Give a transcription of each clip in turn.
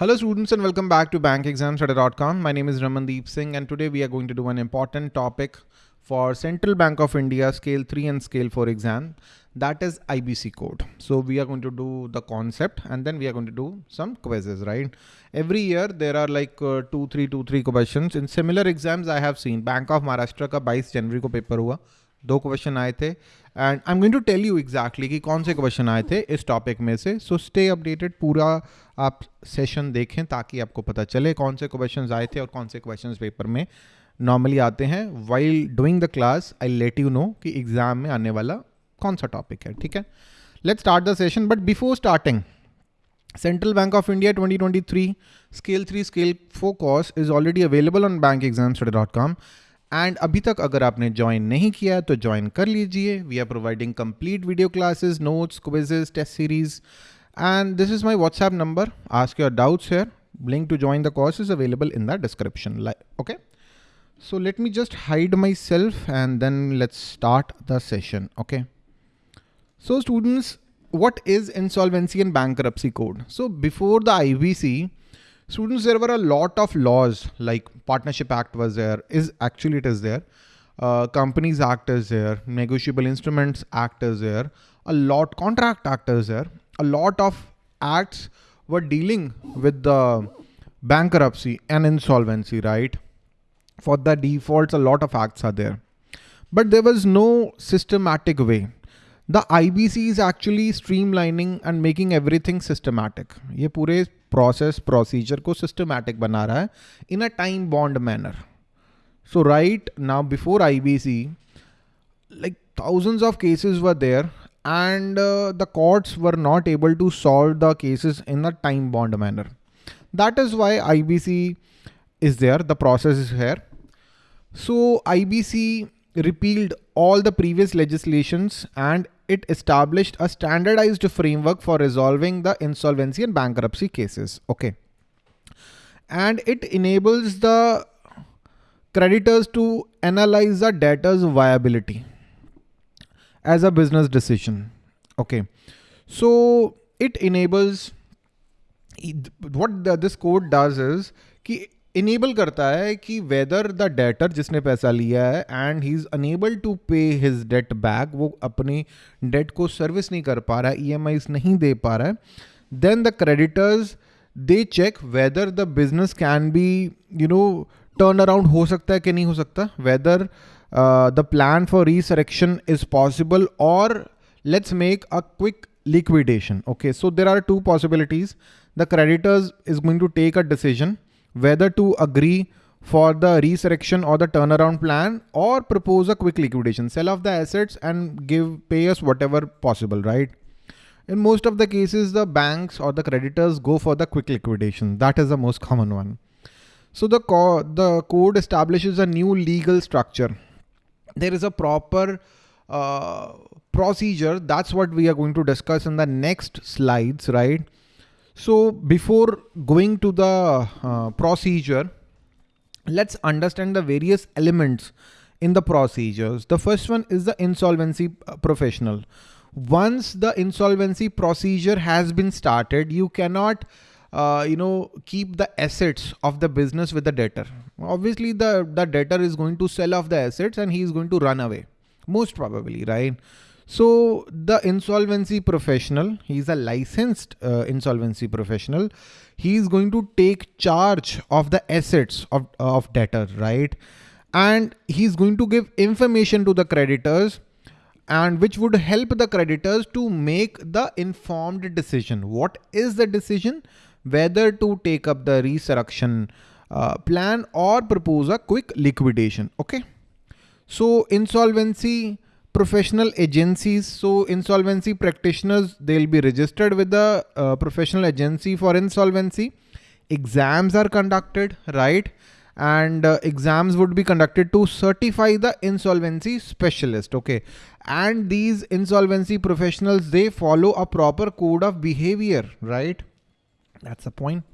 Hello students and welcome back to bankexamstudy.com. My name is Ramandeep Singh and today we are going to do an important topic for Central Bank of India scale 3 and scale 4 exam that is IBC code. So we are going to do the concept and then we are going to do some quizzes, right? Every year there are like uh, two, three, two, three questions. In similar exams I have seen Bank of Maharashtra ka 22 January ko paper hua. दो question आए थे। And I am going to tell you exactly कि कौन से question आए थे इस topic में से। सो स्टे अपडेटेड पूरा आप सेशन देखें ताकि आपको पता चले कौन से क्वेश्चन आए थे और कौन से क्वेश्चन पेपर में नॉर्मली आते हैं। While doing the class I let you know कि एग्ज़ाम में आने वाला कौन सा टॉपिक है, ठीक है? Let start the session but before starting Central Bank of India 2023 Scale 3 Scale 4 course is already available on bankexamstudy.com and अभी तक अगर आपने ज्वाइन नहीं किया तो ज्वाइन कर लीजिए। We are providing complete video classes notes quizzes test series and this is my WhatsApp number ask your doubts here link to join the course is available in the description okay so let me just hide myself and then let's start the session okay so students what is insolvency and bankruptcy code so before the I B C students there were a lot of laws like partnership act was there is actually it is there. Uh, companies act is there negotiable instruments act is there a lot contract act is there. A lot of acts were dealing with the bankruptcy and insolvency right? For the defaults a lot of acts are there. But there was no systematic way the IBC is actually streamlining and making everything systematic. ये पूरे process procedure को systematic बना रहा है in a time bond manner. So right now before IBC, like thousands of cases were there and uh, the courts were not able to solve the cases in a time bond manner. That is why IBC is there. The process is here. So IBC repealed all the previous legislations and it established a standardized framework for resolving the insolvency and bankruptcy cases. Okay. And it enables the creditors to analyze the debtor's viability as a business decision. Okay. So it enables what the, this code does is enable करता है कि whether the debtor जिसने पैसा लिया है and he is unable to pay his debt back वो अपनी date को सर्विस नहीं कर पा रहा है ई e नहीं दे पा रहा है then the creditors they check whether the business can be you know turn around हो सकता है कि नहीं हो सकता whether the plan for resurrection is possible और let's make a quick liquidation, okay? So, there are two possibilities. The creditors is going to take a decision. Whether to agree for the resurrection or the turnaround plan or propose a quick liquidation, sell off the assets and give pay us whatever possible, right? In most of the cases, the banks or the creditors go for the quick liquidation. That is the most common one. So the, co the code establishes a new legal structure. There is a proper uh, procedure. That's what we are going to discuss in the next slides, right? So before going to the uh, procedure, let's understand the various elements in the procedures. The first one is the insolvency uh, professional. Once the insolvency procedure has been started, you cannot uh, you know, keep the assets of the business with the debtor. Obviously the, the debtor is going to sell off the assets and he is going to run away. Most probably, right? So the insolvency professional, he's a licensed uh, insolvency professional. He is going to take charge of the assets of, of debtor, right? And he's going to give information to the creditors and which would help the creditors to make the informed decision. What is the decision? Whether to take up the resurrection uh, plan or propose a quick liquidation. Okay. So insolvency professional agencies. So insolvency practitioners, they'll be registered with the uh, professional agency for insolvency. Exams are conducted, right? And uh, exams would be conducted to certify the insolvency specialist. Okay. And these insolvency professionals, they follow a proper code of behavior, right? That's the point.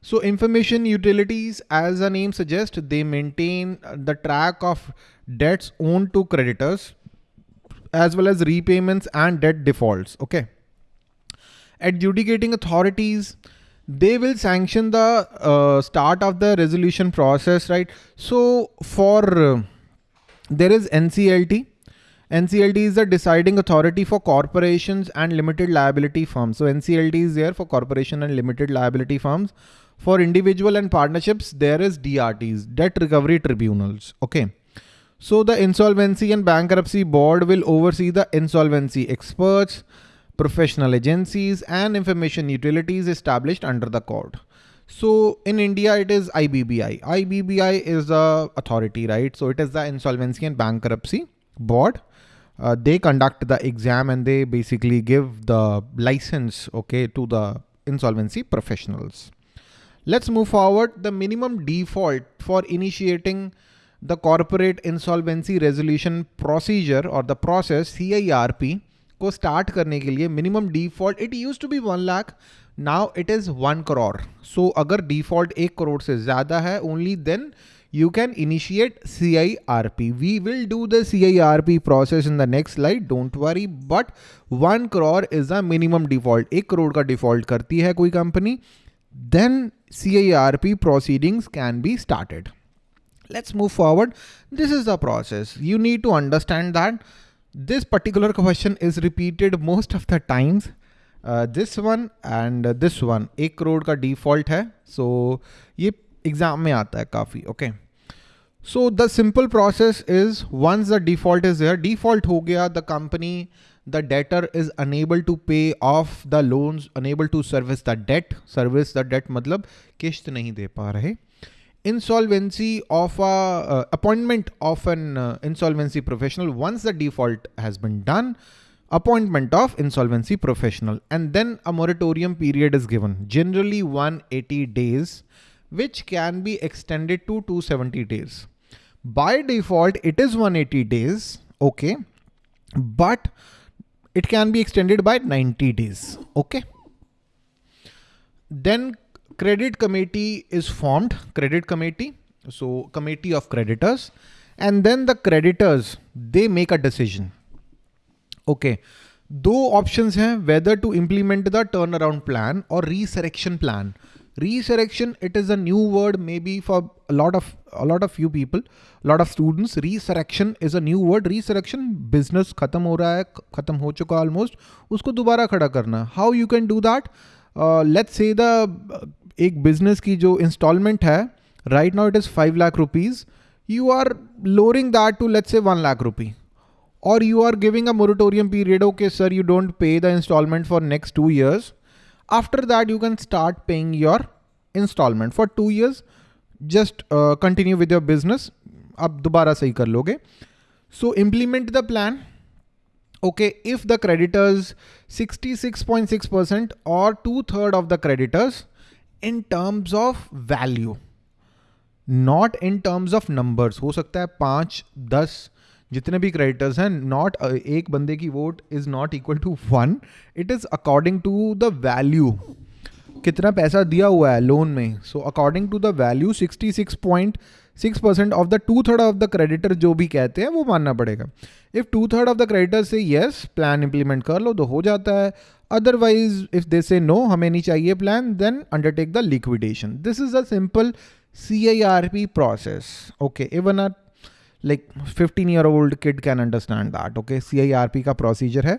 So information utilities, as the name suggests, they maintain the track of debts owed to creditors as well as repayments and debt defaults. Okay. Adjudicating authorities, they will sanction the uh, start of the resolution process, right? So for uh, there is NCLT. NCLT is the deciding authority for corporations and limited liability firms. So NCLT is there for corporation and limited liability firms. For individual and partnerships, there is DRTs, debt recovery tribunals. Okay. So the insolvency and bankruptcy board will oversee the insolvency experts, professional agencies and information utilities established under the code. So in India, it is IBBI. IBBI is the authority, right? So it is the insolvency and bankruptcy board. Uh, they conduct the exam and they basically give the license, okay, to the insolvency professionals. Let's move forward. The minimum default for initiating the corporate insolvency resolution procedure or the process CIRP को start करने के लिए minimum default it use to be one lakh now it is one crore so अगर default एक करोड़ से ज़्यादा है only then you can initiate CIRP. We will do the CIRP process in the next slide. Don't worry. But one crore is the minimum default. एक करोड़ का default करती है कोई company. Then CIRP proceedings can be started. Let's move forward. This is the process. You need to understand that this particular question is repeated most of the times. Uh, this one and uh, this one एक करोड़ का default है so ये exam में आता है काफी okay so the simple process is once the default is there default हो गया the company the debtor is unable to pay off the loans unable to service the debt service the debt मतलब किश्त नहीं दे पा रहे insolvency of a uh, appointment of an uh, insolvency professional once the default has been done. Appointment of insolvency professional. And then a moratorium period is given. Generally 180 days which can be extended to 270 days. By default it is 180 days okay? But it can be extended by 90 days okay? Then credit committee is formed, credit committee. So committee of creditors and then the creditors, they make a decision. Okay. दो options हैं whether to implement the turnaround plan or resurrection plan. Resurrection, it is a new word maybe for a lot of a lot of few people, a lot of students. Resurrection is a new word. Resurrection business खत्म हो रहा है, खत्म हो चुका almost. उसको दोबारा खड़ा करना. How you can do that? Uh, let's say the एक बिज़नेस की जो इंस्टॉलमेंट है right now it is five lakh rupees you are lowering that to let's say one lakh rupee और you are giving a moratorium period okay sir you don't pay the instalment for next two years after that you can start paying your instalment for two years just continue with your business आप दोबारा सही कर लोगे। So implement the plan okay, if the creditors 66.6% or two third of the creditors in terms of value not in terms of numbers हो सकता है पाँच, दस, जितने भी क्रेडिटर्स हैं नॉट एक बंदे की vote is not equal to one it is according to the value कितना पैसा दिया हुआ है लोन में? So according to the value sixty six point six percent of the two third of the creditor जो भी कहते हैं, वो मानना पड़ेगा। If two third of the creditor से यस प्लान इंप्लीमेंट कर लो तो हो जाता है। अदरवाइज़ इफ़ दे से नो हमें नहीं चाहिए plan then undertake the liquidation this is a simple C I R P process okay even a like fifteen year old kid can understand that okay C I R P का procedure है।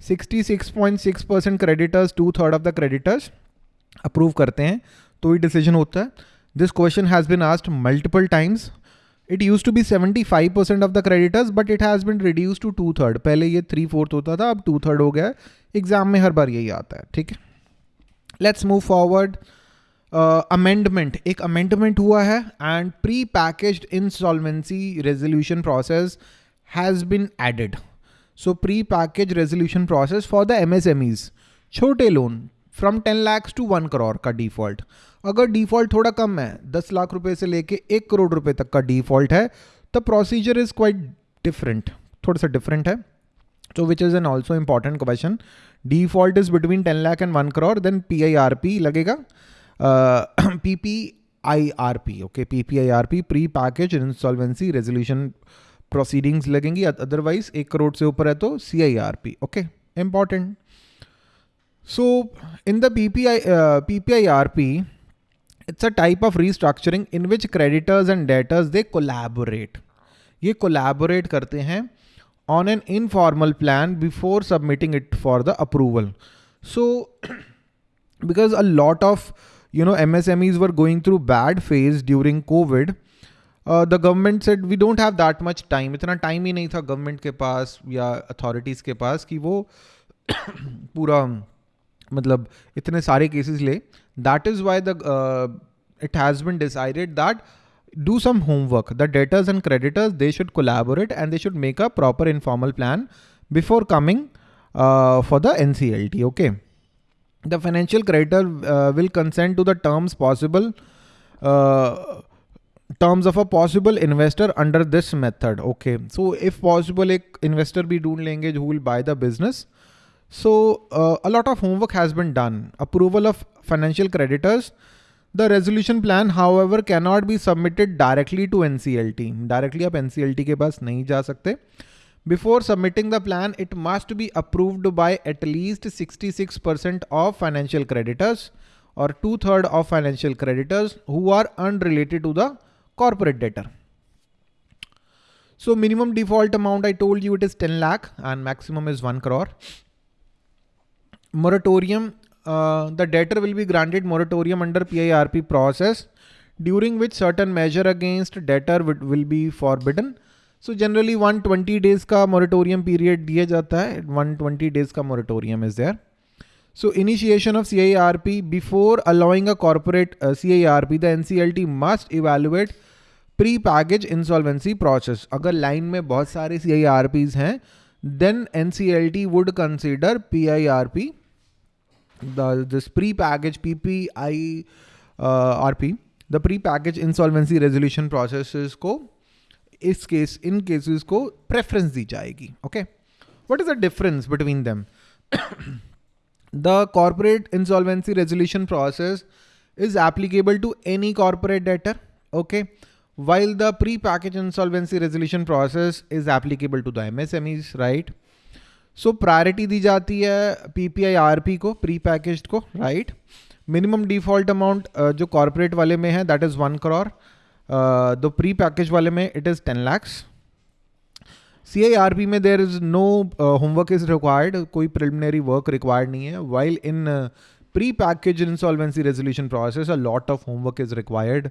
Sixty six point six percent creditors two third of the creditors approve करते हैं तो ही decision होता है। Has been asked multiple times it use to be seventy five percent of the creditors but it has been reduce to two third पहले ये three fourth होता था, अब टू थर्ड हो गया एग्ज़ाम में हर बार यही आता है, ठीक है? लेट्स मूव फॉरवर्ड अमेंडमेंट एक अमेंडमेंट हुआ है and pre package insolvency resolution process has been added so pre package resolution process for the M छोटे loan from ten lakhs to one crore का डिफ़ॉल्ट अगर डिफ़ॉल्ट थोड़ा कम है, दस लाख रुपए से लेके एक करोड़ रुपए तक का डिफ़ॉल्ट है तो प्रोसीजर इज़ क्वाइट डिफरेंट थोड़ा सा डिफरेंट है। So which is an also important question default is between ten lakh and one crore then P I R P लगेगा। P P I R P okay P P I R P pre package insolvency resolution proceedings लगेंगी। Otherwise एक करोड़ से ऊपर है तो C I R P okay important so in the R P it's a type of restructuring in which creditors and debtors they collaborate ये collaborate करते हैं on an informal plan before submitting it for the approval so because a lot of you know M S M Es were going through bad phase during COVID the government set we don't have that much time इतना time ही नहीं था government के पास या authorities के पास कि वो पूरा मतलब इतने सारे केसेस ले। That is why the it has been decided that do some homework the debtors and creditors they should collaborate and they should make a proper informal plan before coming for the N C L T okay the financial creditor will consent to the terms possible terms of a possible investor under this method okay so if possible एक investor भी ढूंढ लेंगे जो will buy the business So uh, a lot of homework has been done. Approval of financial creditors the resolution plan, however, cannot be submitted directly to NCLT. Directly आप NCLT के पास नहीं जा सकते. Before submitting the plan, it must be approved by at least 66% of financial creditors or two-third of financial creditors who are unrelated to the corporate debtor. So minimum default amount, I told you it is 10 lakh and maximum is 1 crore. Moratorium uh, the debtor will be granted moratorium under PIRP process during which certain measure against debtor will be forbidden. So generally 120 days ka moratorium period diya jata hai. 120 days ka moratorium is there. So initiation of CIRP before allowing a corporate uh, CIRP, the NCLT must evaluate pre-package insolvency process. अगर line में बहुत सारे CIRPs हैं, then NCLT would consider PIRP the this pre-package PPI uh, RP, the pre-package insolvency resolution processes को इस case in cases को preference दी जाएगी okay what is the difference between them the corporate insolvency resolution process is applicable to any corporate debtor okay While the pre-package insolvency resolution process is applicable to the msmes right? सो priority दी जाती है PPI RP को package को right minimum default amount जो corporate वाले में है that is one crore the pre package वाले में lakhs C I R P में there is no homework is required कोई प्रिलिमिनरी वर्क रिक्वायर्ड नहीं है. While in pre package insolvency resolution process a lot of homework is required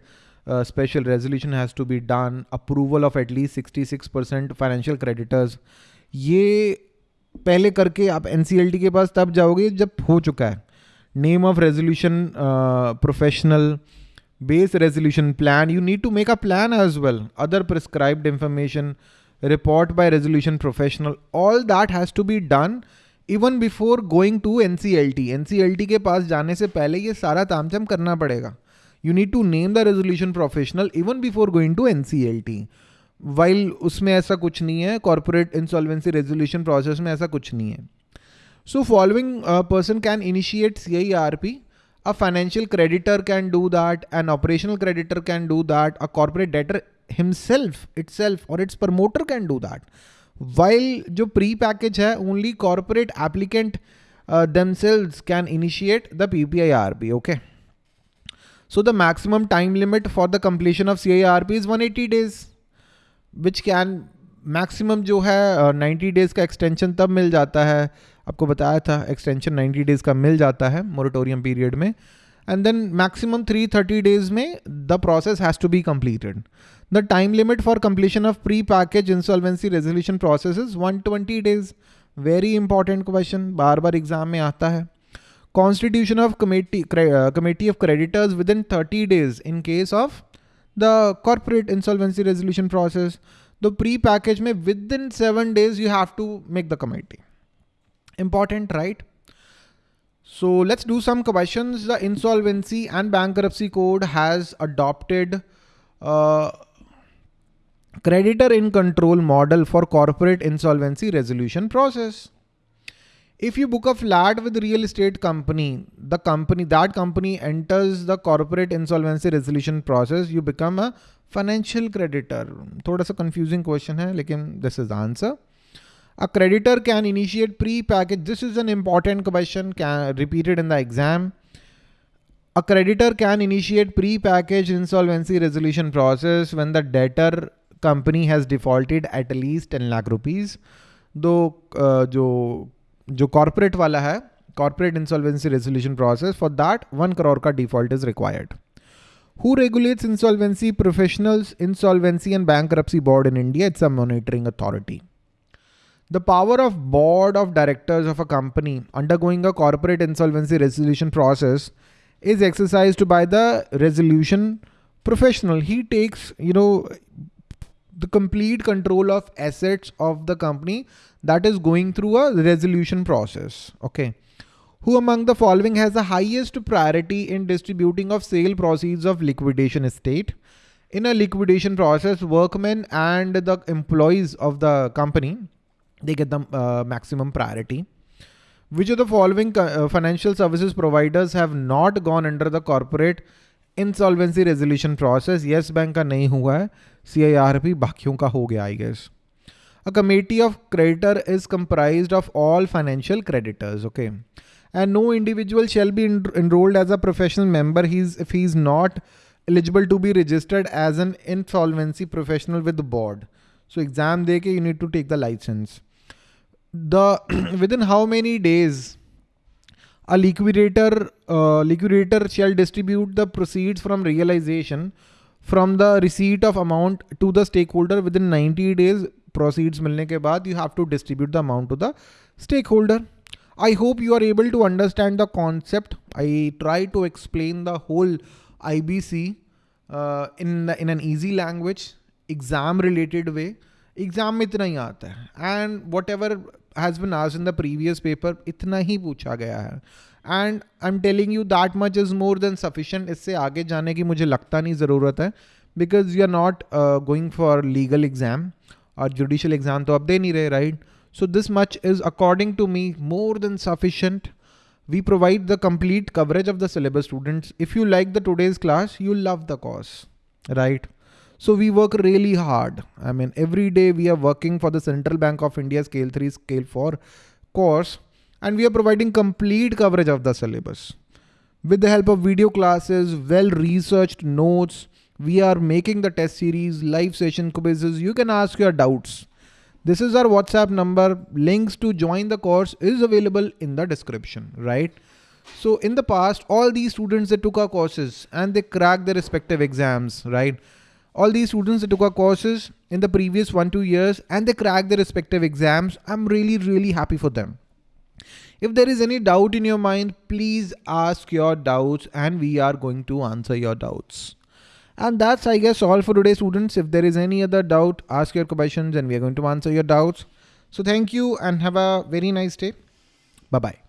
uh, special resolution has to be done approval of at least 66% financial creditors ये पहले करके आप NCLT के पास तब जाओगे जब हो चुका है name of resolution professional base resolution plan you need to make a plan as well other prescribed information report by resolution professional all that has to be done even before going to nclt nclt के पास जाने से पहले ये सारा तामझाम करना पड़ेगा you need to name the resolution professional even before going to N C L T while उसमें ऐसा कुछ नहीं है कॉरपोरेट इंसॉल्वेंसी रेजोल्यूशन प्रोसेस में ऐसा कुछ नहीं है so following person can initiate C I R P a financial creditor can do that an operational creditor can do that a corporate debtor himself itself और its promoter can do that while जो pre package है only corporate applicant themselves can initiate the PPIRP. Okay. So the maximum time limit for the completion of CIRP is 180 days. Which can maximum जो है ninety uh, days का extension तब मिल जाता है आपको बताया था एक्सटेंशन नाइन्टी डेज़ का मिल जाता है मोरिटोरियम पीरियड में and then maximum three thirty days में the process has to be completed. The time limit for completion of pre package insolvency resolution process is one twenty days very important question बार बार exam में आता है Constitution of committee, uh, committee of creditors within 30 days in case of the corporate insolvency resolution process. The pre-package may within seven days, you have to make the committee. Important, right? So let's do some questions. The insolvency and bankruptcy code has adopted uh, creditor in control model for corporate insolvency resolution process If you book a flat with real estate company, the company, that company enters the corporate insolvency resolution process, you become a financial creditor. थोड़ा सा confusing question है, लेकिन this is the answer. A creditor can initiate pre-package. This is an important question can, repeated in the exam. A creditor can initiate pre-packaged insolvency resolution process when the debtor company has defaulted at least 10 lakh rupees. दो जो जो corporate वाला है corporate insolvency resolution process for that 1 crore ka default is required. Who regulates insolvency professionals, insolvency and bankruptcy board in India? It's a monitoring authority. The power of board of directors of a company undergoing a corporate insolvency resolution process is exercised by the resolution professional. He takes, you know, the complete control of assets of the company that is going through a resolution process. Okay. Who among the following has the highest priority in distributing of sale proceeds of liquidation estate? In a liquidation process, workmen and the employees of the company they get the uh, maximum priority. Which of the following uh, financial services providers have not gone under the corporate insolvency resolution process Yes Bank का नहीं हुआ है सी बाकियों का हो गया I guess a committee of creditor is comprise of all financial creditors okay and no individual shall be enrolled as a professional member he is if he is not eligible to be registered as an insolvency professional with board so exam दे के you need to take the licence the within how many days a liquidator uh, liquidator shall distribute the proceeds from realization from the receipt of amount to the stakeholder within 90 days proceeds milne ke baad you have to distribute the amount to the stakeholder i hope you are able to understand the concept i try to explain the whole ibc uh, in in an easy language exam related way exam में इतना ही आता है and what ever has been आज in the previous paper इतना ही पूछा गया है and I am telling you that much is more than sufficient इससे आगे जाने की मुझे लगता नहीं ज़रूरत है because you are not going for legal exam और जुडिशल एग्ज़ाम तो अब दे नहीं रहे right so this much is according to me more than sufficient we provide the complete coverage of the syllabus students. If you like the today's class, you'll love the course, right? So we work really hard. I mean, every day we are working for the Central Bank of India Scale 3, Scale 4 course, and we are providing complete coverage of the syllabus. With the help of video classes, well-researched notes, we are making the test series, live session quizzes. You can ask your doubts. This is our WhatsApp number. Links to join the course is available in the description, right? So in the past, all these students that took our courses and they cracked their respective exams, right? All these students that took our courses in the previous one, two years and they cracked their respective exams. I'm really, really happy for them. If there is any doubt in your mind, please ask your doubts and we are going to answer your doubts. And that's, I guess, all for today, students. If there is any other doubt, ask your questions and we are going to answer your doubts. So thank you and have a very nice day. Bye-bye.